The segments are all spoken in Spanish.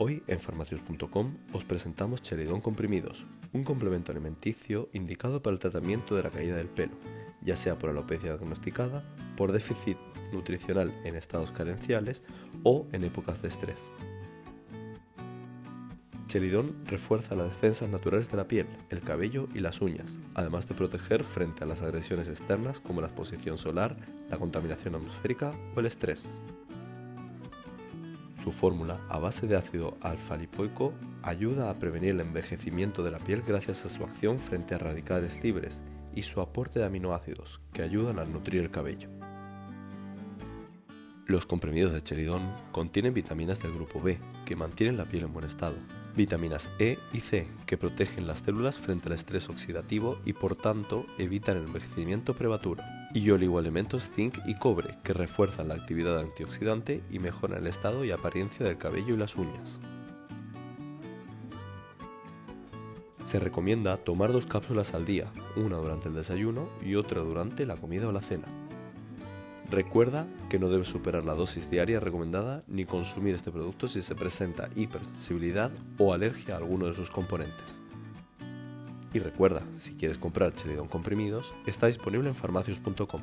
Hoy en farmacios.com os presentamos Cheridón Comprimidos, un complemento alimenticio indicado para el tratamiento de la caída del pelo, ya sea por alopecia diagnosticada, por déficit nutricional en estados carenciales o en épocas de estrés. Cheridón refuerza las defensas naturales de la piel, el cabello y las uñas, además de proteger frente a las agresiones externas como la exposición solar, la contaminación atmosférica o el estrés. Su fórmula, a base de ácido alfa-lipoico, ayuda a prevenir el envejecimiento de la piel gracias a su acción frente a radicales libres y su aporte de aminoácidos, que ayudan a nutrir el cabello. Los comprimidos de cheridón contienen vitaminas del grupo B, que mantienen la piel en buen estado, vitaminas E y C, que protegen las células frente al estrés oxidativo y por tanto evitan el envejecimiento prematuro, y oligoelementos zinc y cobre, que refuerzan la actividad antioxidante y mejoran el estado y apariencia del cabello y las uñas. Se recomienda tomar dos cápsulas al día, una durante el desayuno y otra durante la comida o la cena. Recuerda que no debes superar la dosis diaria recomendada ni consumir este producto si se presenta hipersensibilidad o alergia a alguno de sus componentes. Y recuerda, si quieres comprar Chelidón comprimidos, está disponible en farmacios.com.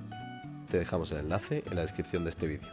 Te dejamos el enlace en la descripción de este vídeo.